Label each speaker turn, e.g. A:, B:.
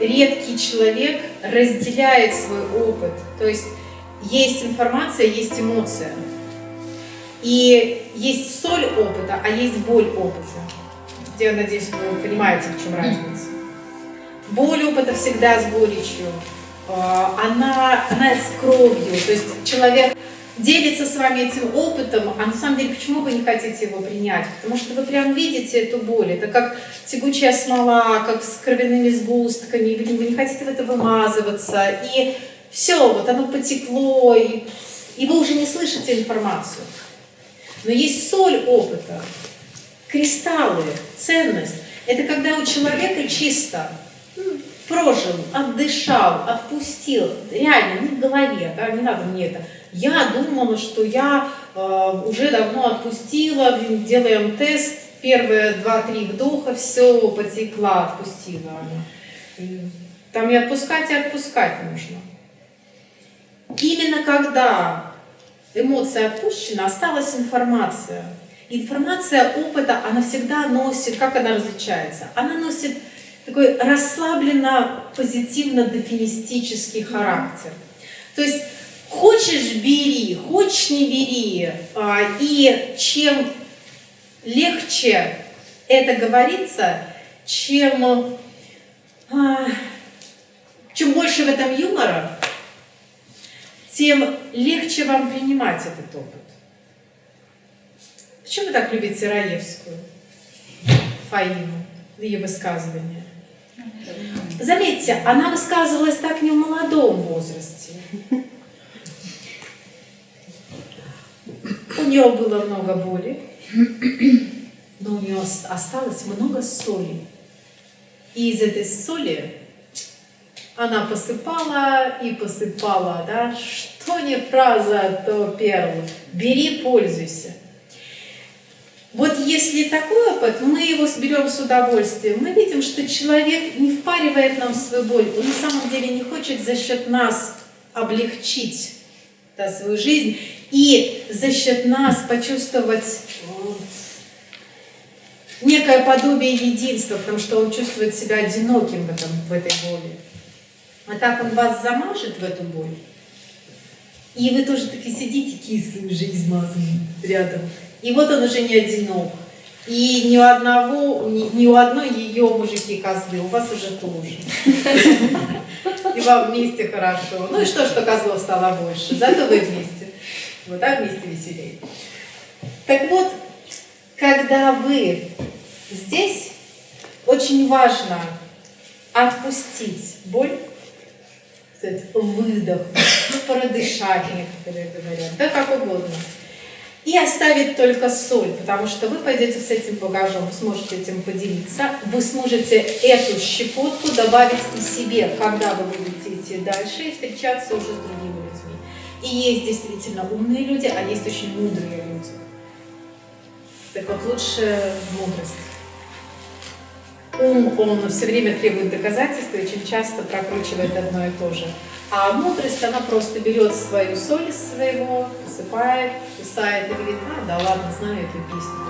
A: редкий человек разделяет свой опыт. То есть есть информация, есть эмоция. И есть соль опыта, а есть боль опыта. Я надеюсь, вы понимаете, в чем разница. Боль опыта всегда с горечью. А, она, она с кровью. То есть человек делится с вами этим опытом, а на самом деле почему вы не хотите его принять? Потому что вы прям видите эту боль. Это как тягучая смола, как с кровяными сгустками, вы не хотите в это вымазываться. И все, вот оно потекло, и, и вы уже не слышите информацию. Но есть соль опыта, кристаллы, ценность. Это когда у человека чисто прожил, отдышал, отпустил, реально, не в голове, да, не надо мне это. Я думала, что я э, уже давно отпустила, делаем тест, первые два-три вдоха, все, потекла, отпустила. Там и отпускать, и отпускать нужно. Именно когда эмоция отпущена, осталась информация. Информация опыта, она всегда носит, как она различается? Она носит такой расслабленно позитивно-дефинистический характер. То есть хочешь – бери, хочешь – не бери. А, и чем легче это говорится, чем, а, чем больше в этом юмора, тем легче вам принимать этот опыт. Почему вы так любите Раевскую, Фаину, ее высказывания? Заметьте, она высказывалась так не в молодом возрасте. У нее было много боли, но у нее осталось много соли. И из этой соли она посыпала и посыпала, да, что не фраза, то перл. Бери, пользуйся. Если такой опыт, мы его берем с удовольствием, мы видим, что человек не впаривает нам свою боль, он на самом деле не хочет за счет нас облегчить да, свою жизнь и за счет нас почувствовать некое подобие единства, потому что он чувствует себя одиноким в, этом, в этой боли. А так он вас замажет в эту боль, и вы тоже таки сидите уже измазанные рядом. И вот он уже не одинок. И ни у одного, ни, ни у одной ее мужики козлы, у вас уже тоже. И вам вместе хорошо. Ну и что, что козлов стало больше, зато вы вместе. Вот так вместе веселее. Так вот, когда вы здесь, очень важно отпустить боль, выдох, продышать некоторые говорят, да как угодно. И оставить только соль, потому что вы пойдете с этим багажом, вы сможете этим поделиться, вы сможете эту щепотку добавить и себе, когда вы будете идти дальше и встречаться уже с другими людьми. И есть действительно умные люди, а есть очень мудрые люди. Так вот, лучше мудрость. Ум, он все время требует доказательств и очень часто прокручивает одно и то же. А мудрость, она просто берет свою соль из своего, посыпает, кусает и говорит, а, да ладно, знаю эту песню.